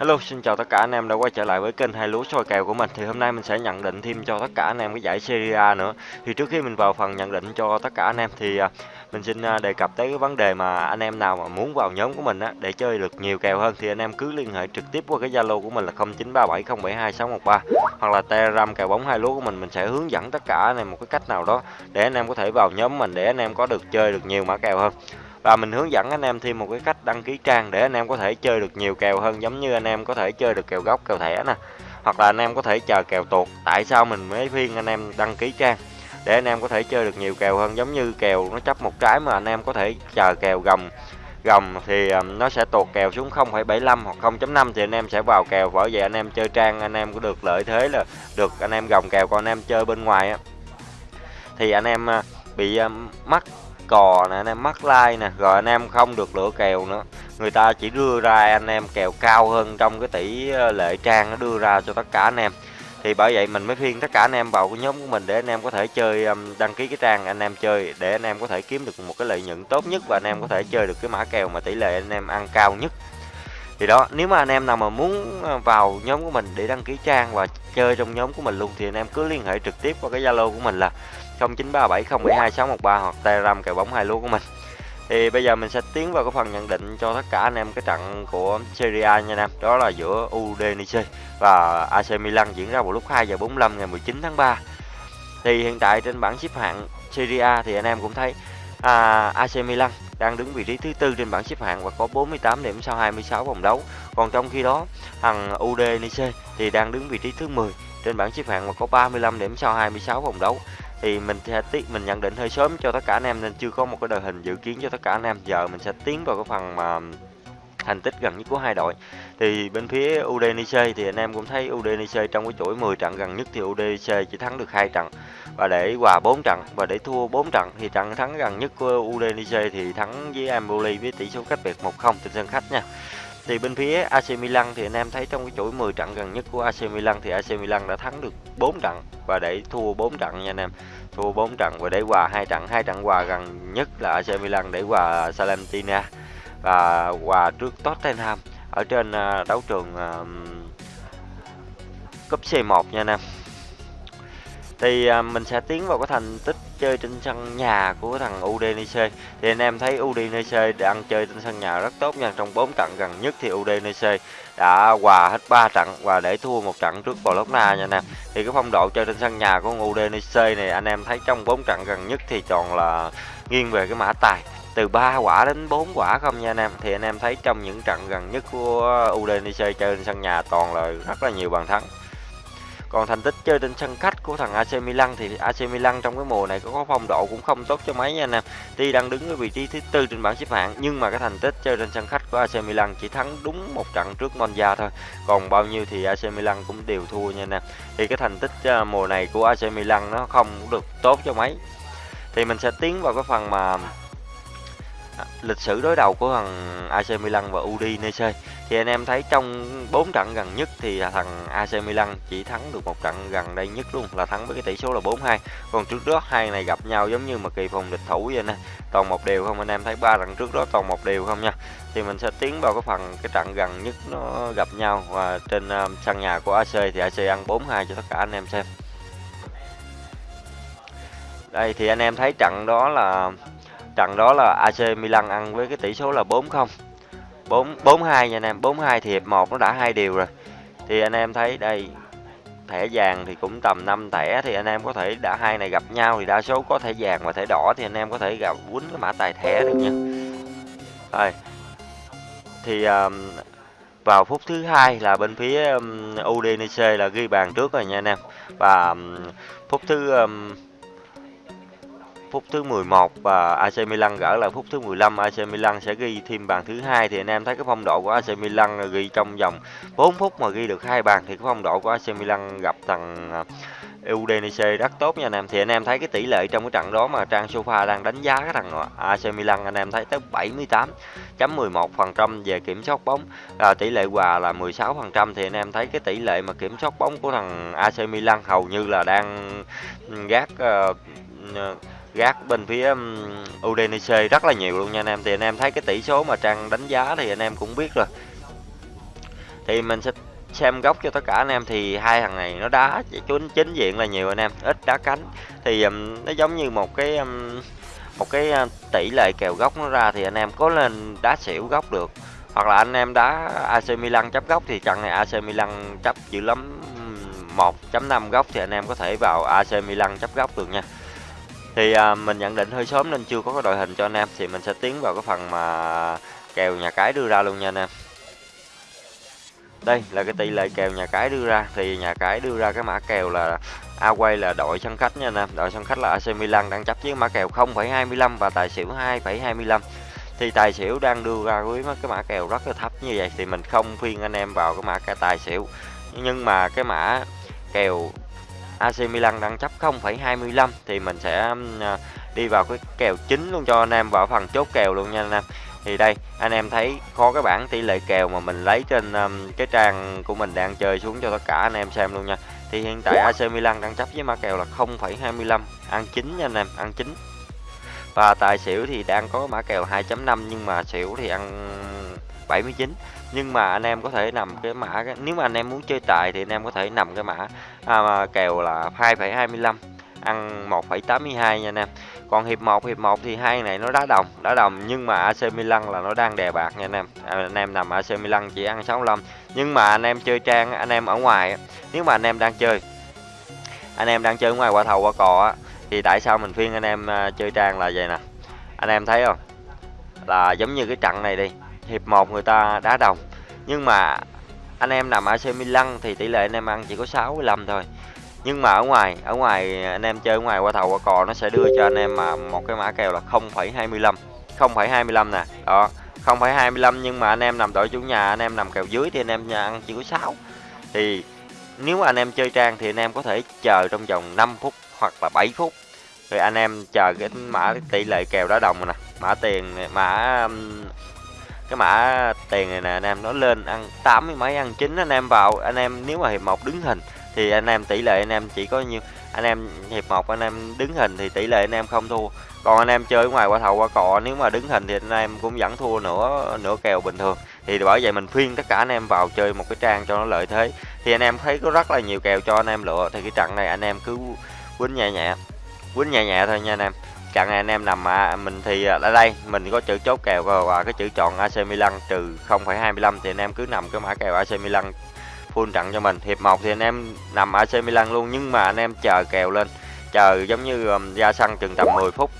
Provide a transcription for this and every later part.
Hello, xin chào tất cả anh em đã quay trở lại với kênh hai lúa soi kèo của mình. Thì hôm nay mình sẽ nhận định thêm cho tất cả anh em cái giải Serie A nữa. Thì trước khi mình vào phần nhận định cho tất cả anh em thì à, mình xin à, đề cập tới cái vấn đề mà anh em nào mà muốn vào nhóm của mình á để chơi được nhiều kèo hơn thì anh em cứ liên hệ trực tiếp qua cái Zalo của mình là 0937072613 hoặc là Telegram kèo bóng hai lúa của mình mình sẽ hướng dẫn tất cả anh em một cái cách nào đó để anh em có thể vào nhóm mình để anh em có được chơi được nhiều mã kèo hơn và mình hướng dẫn anh em thêm một cái cách đăng ký trang để anh em có thể chơi được nhiều kèo hơn giống như anh em có thể chơi được kèo gốc kèo thẻ nè hoặc là anh em có thể chờ kèo tuột tại sao mình mới khuyên anh em đăng ký trang để anh em có thể chơi được nhiều kèo hơn giống như kèo nó chấp một trái mà anh em có thể chờ kèo gầm gầm thì nó sẽ tuột kèo xuống 0,75 hoặc 0.5 thì anh em sẽ vào kèo bởi vậy anh em chơi trang anh em có được lợi thế là được anh em gồng kèo còn anh em chơi bên ngoài á thì anh em bị mắc cò nè anh em mắc like nè rồi anh em không được lựa kèo nữa người ta chỉ đưa ra anh em kèo cao hơn trong cái tỷ lệ trang nó đưa ra cho tất cả anh em thì bởi vậy mình mới khuyên tất cả anh em vào cái nhóm của mình để anh em có thể chơi đăng ký cái trang anh em chơi để anh em có thể kiếm được một cái lợi nhuận tốt nhất và anh em có thể chơi được cái mã kèo mà tỷ lệ anh em ăn cao nhất thì đó nếu mà anh em nào mà muốn vào nhóm của mình để đăng ký trang và chơi trong nhóm của mình luôn thì anh em cứ liên hệ trực tiếp qua cái zalo của mình là 0937072613 hoặc telegram kèo bóng hai lúa của mình. Thì bây giờ mình sẽ tiến vào cái phần nhận định cho tất cả anh em cái trận của Serie A nha anh em. Đó là giữa Udinese và AC Milan diễn ra vào lúc 2 giờ 45 ngày 19 tháng 3 thì hiện tại trên bảng xếp hạng Serie A thì anh em cũng thấy à, AC Milan đang đứng vị trí thứ tư trên bảng xếp hạng và có 48 điểm sau 26 vòng đấu. Còn trong khi đó thằng Udinese thì đang đứng vị trí thứ 10 trên bảng xếp hạng và có 35 điểm sau 26 vòng đấu thì mình sẽ tiết, mình nhận định hơi sớm cho tất cả anh em nên chưa có một cái đội hình dự kiến cho tất cả anh em. Giờ mình sẽ tiến vào cái phần mà thành tích gần nhất của hai đội. Thì bên phía Udinese thì anh em cũng thấy Udinese trong cái chuỗi 10 trận gần nhất thì Udinese chỉ thắng được hai trận và để hòa 4 trận và để thua 4 trận thì trận thắng gần nhất của Udinese thì thắng với Empoli với tỷ số cách biệt 1-0 trên sân khách nha thì bên phía AC Milan thì anh em thấy trong cái chuỗi 10 trận gần nhất của AC Milan thì AC Milan đã thắng được 4 trận và để thua 4 trận nha anh em. Thua 4 trận và để hòa hai trận, hai trận hòa gần nhất là AC Milan để hòa Salentina và hòa trước Tottenham ở trên à, đấu trường à, cúp C1 nha anh em. Thì à, mình sẽ tiến vào cái thành tích chơi trên sân nhà của thằng Udinese. Thì anh em thấy Udinese đang chơi trên sân nhà rất tốt nha, trong 4 trận gần nhất thì Udinese đã hòa hết 3 trận và để thua một trận trước Bologna nha nè. Thì cái phong độ chơi trên sân nhà của Udinese này, anh em thấy trong 4 trận gần nhất thì toàn là nghiêng về cái mã tài. Từ 3 quả đến 4 quả không nha anh em. Thì anh em thấy trong những trận gần nhất của Udinese chơi trên sân nhà toàn là rất là nhiều bàn thắng. Còn thành tích chơi trên sân khách của thằng AC Milan thì AC Milan trong cái mùa này có phong độ cũng không tốt cho mấy nha anh em. Tuy đang đứng ở vị trí thứ tư trên bảng xếp hạng, nhưng mà cái thành tích chơi trên sân khách của AC Milan chỉ thắng đúng một trận trước Monza thôi. Còn bao nhiêu thì AC Milan cũng đều thua nha anh em. Thì cái thành tích à, mùa này của AC Milan nó không được tốt cho mấy. Thì mình sẽ tiến vào cái phần mà lịch sử đối đầu của thằng AC Milan và Udinese. Thì anh em thấy trong 4 trận gần nhất thì thằng AC Milan chỉ thắng được một trận gần đây nhất luôn là thắng với cái tỷ số là 4-2 còn trước đó hai này gặp nhau giống như mà kỳ phòng địch thủ vậy nè. Toàn một đều không anh em thấy ba trận trước đó toàn một đều không nha. Thì mình sẽ tiến vào cái phần cái trận gần nhất nó gặp nhau và trên uh, sân nhà của AC thì AC ăn 4-2 cho tất cả anh em xem. Đây thì anh em thấy trận đó là trận đó là AC Milan ăn với cái tỷ số là 4-0 4 4-2 nha anh em 4-2 thì hiệp 1 nó đã hai điều rồi. Thì anh em thấy đây thẻ vàng thì cũng tầm 5 thẻ thì anh em có thể đã hai này gặp nhau thì đa số có thẻ vàng và thẻ đỏ thì anh em có thể gặp quýnh cái mã tài thẻ được nha. Rồi thì um, vào phút thứ hai là bên phía um, Udinese là ghi bàn trước rồi nha anh em. Và um, phút thứ um, phút thứ 11 và AC Milan gỡ lại phút thứ 15 AC Milan sẽ ghi thêm bàn thứ hai. Thì anh em thấy cái phong độ của AC Milan ghi trong vòng 4 phút mà ghi được hai bàn thì cái phong độ của AC Milan gặp thằng à, Udinese rất tốt nha anh em. Thì anh em thấy cái tỷ lệ trong cái trận đó mà trang sofa đang đánh giá cái thằng à, AC Milan anh em thấy tới 78.11% về kiểm soát bóng. À, tỷ lệ hòa là 16% thì anh em thấy cái tỷ lệ mà kiểm soát bóng của thằng AC Milan hầu như là đang ừ, gác uh, gác bên phía Udinese rất là nhiều luôn nha anh em. Thì anh em thấy cái tỷ số mà trang đánh giá thì anh em cũng biết rồi. Thì mình sẽ xem góc cho tất cả anh em. Thì hai thằng này nó đá chính chính diện là nhiều anh em ít đá cánh. Thì um, nó giống như một cái um, một cái tỷ lệ kèo góc nó ra thì anh em có lên đá xỉu góc được. Hoặc là anh em đá AC Milan chấp góc thì trận này AC Milan chấp dữ lắm 1.5 góc thì anh em có thể vào AC Milan chấp góc được nha thì à, mình nhận định hơi sớm nên chưa có cái đội hình cho anh em. Thì mình sẽ tiến vào cái phần mà kèo nhà cái đưa ra luôn nha anh em. Đây là cái tỷ lệ kèo nhà cái đưa ra. Thì nhà cái đưa ra cái mã kèo là Away là đội sân khách nha anh em. Đội sân khách là AC Milan đang chấp với mã kèo 0,25 và tài xỉu 2,25 thì tài xỉu đang đưa ra với cái mã kèo rất là thấp như vậy thì mình không phiên anh em vào cái mã cái tài xỉu. Nhưng mà cái mã kèo AC Milan đang chấp 0,25 thì mình sẽ à, đi vào cái kèo chính luôn cho anh em vào phần chốt kèo luôn nha anh em. Thì đây anh em thấy có cái bảng tỷ lệ kèo mà mình lấy trên um, cái trang của mình đang chơi xuống cho tất cả anh em xem luôn nha. Thì hiện tại AC Milan đang chấp với mã kèo là 0,25 ăn chính nha anh em ăn chính và tài xỉu thì đang có mã kèo 2.5 nhưng mà xỉu thì ăn 79 nhưng mà anh em có thể nằm cái mã nếu mà anh em muốn chơi tài thì anh em có thể nằm cái mã à, kèo là 2,25 ăn 1,82 nha anh em. Còn hiệp 1 hiệp 1 thì hai này nó đá đồng đá đồng nhưng mà AC Milan là nó đang đè bạc nha anh em. À, anh em nằm AC Milan chỉ ăn 65 nhưng mà anh em chơi trang anh em ở ngoài nếu mà anh em đang chơi anh em đang chơi ngoài qua thầu qua cò thì tại sao mình khuyên anh em à, chơi trang là vậy nè? Anh em thấy không? Là giống như cái trận này đi hiệp 1 người ta đá đồng nhưng mà anh em nằm AC Milan thì tỷ lệ anh em ăn chỉ có 65 thôi nhưng mà ở ngoài ở ngoài anh em chơi ở ngoài qua thầu qua cò nó sẽ đưa cho anh em mà một cái mã kèo là 0,25 0,25 nè đó 0,25 nhưng mà anh em nằm đội chủ nhà anh em nằm kèo dưới thì anh em ăn chỉ có 6 thì nếu mà anh em chơi trang thì anh em có thể chờ trong vòng 5 phút hoặc là 7 phút rồi anh em chờ cái mã tỷ lệ kèo đá đồng nè mã tiền mã cái mã tiền này nè anh em nó lên ăn tám mươi mấy ăn chín anh em vào anh em nếu mà hiệp một đứng hình thì anh em tỷ lệ anh em chỉ có nhiêu anh em hiệp một anh em đứng hình thì tỷ lệ anh em không thua còn anh em chơi ngoài qua thầu qua cọ nếu mà đứng hình thì anh em cũng vẫn thua nữa nửa kèo bình thường thì bởi vậy mình khuyên tất cả anh em vào chơi một cái trang cho nó lợi thế thì anh em thấy có rất là nhiều kèo cho anh em lựa thì cái trận này anh em cứ quýnh nhẹ nhẹ quýnh nhẹ nhẹ thôi nha anh em chặn anh em nằm à, mình thì à, ở đây mình có chữ chốt kèo và cái chữ chọn AC Milan trừ 0,25 thì anh em cứ nằm cái mã kèo AC Milan full trận cho mình. Hiệp 1 thì anh em nằm AC Milan luôn nhưng mà anh em chờ kèo lên. Chờ giống như um, ra sân chừng tầm 10 phút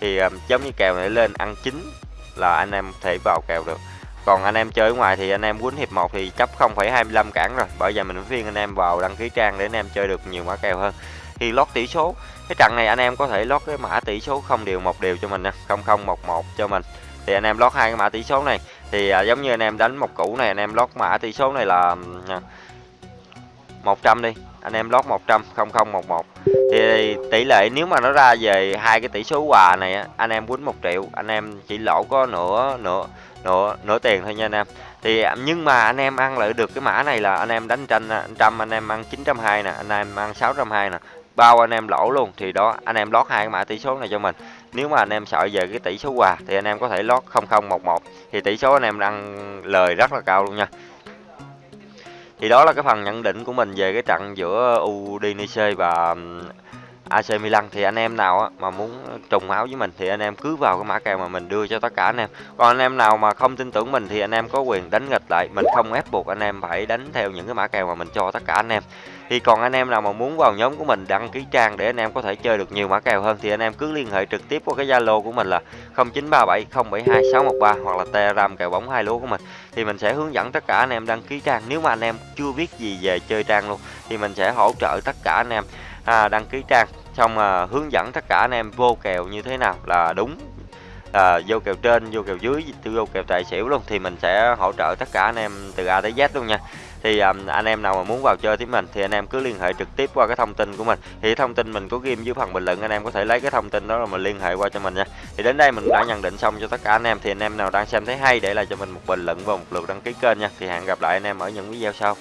thì um, giống như kèo này lên ăn chín là anh em thể vào kèo được. Còn anh em chơi ở ngoài thì anh em quýnh hiệp 1 thì chấp 0,25 cản rồi. Bởi giờ mình khuyên anh em vào đăng ký trang để anh em chơi được nhiều mã kèo hơn thì lót tỷ số. Cái trận này anh em có thể lót cái mã tỷ số không đều một đều cho mình nè 0011 cho mình. Thì anh em lót hai cái mã tỷ số này. Thì à, giống như anh em đánh một củ này anh em lót mã tỷ số này là à, 100 đi. Anh em lót 100 0011 thì tỷ lệ nếu mà nó ra về hai cái tỷ số quà này anh em quýnh một triệu. Anh em chỉ lỗ có nửa nửa nửa nửa tiền thôi nha anh em. Thì à, nhưng mà anh em ăn lại được cái mã này là anh em đánh tranh trăm anh em ăn 920 nè anh em ăn 620 nè bao anh em lỗ luôn, thì đó, anh em lót hai cái mã tỷ số này cho mình. Nếu mà anh em sợ về cái tỷ số quà, thì anh em có thể lót 0011 thì tỷ số anh em đang lời rất là cao luôn nha. Thì đó là cái phần nhận định của mình về cái trận giữa Udinese và AC Milan thì anh em nào mà muốn trùng áo với mình thì anh em cứ vào cái mã kèo mà mình đưa cho tất cả anh em còn anh em nào mà không tin tưởng mình thì anh em có quyền đánh nghịch lại mình không ép buộc anh em phải đánh theo những cái mã kèo mà mình cho tất cả anh em thì còn anh em nào mà muốn vào nhóm của mình đăng ký trang để anh em có thể chơi được nhiều mã kèo hơn thì anh em cứ liên hệ trực tiếp qua cái Zalo của mình là 0937 072 613 hoặc là Telegram kèo bóng hai lúa của mình thì mình sẽ hướng dẫn tất cả anh em đăng ký trang nếu mà anh em chưa biết gì về chơi trang luôn thì mình sẽ hỗ trợ tất cả anh em à, đăng ký trang xong à, hướng dẫn tất cả anh em vô kèo như thế nào là đúng. À, vô kèo trên vô kèo dưới vô kèo tài xỉu luôn thì mình sẽ hỗ trợ tất cả anh em từ A tới Z luôn nha. Thì um, anh em nào mà muốn vào chơi với mình thì anh em cứ liên hệ trực tiếp qua cái thông tin của mình. Thì thông tin mình có ghi dưới phần bình luận anh em có thể lấy cái thông tin đó là mình liên hệ qua cho mình nha. Thì đến đây mình đã nhận định xong cho tất cả anh em thì anh em nào đang xem thấy hay để lại cho mình một bình luận và một lượt đăng ký kênh nha. Thì hẹn gặp lại anh em ở những video sau.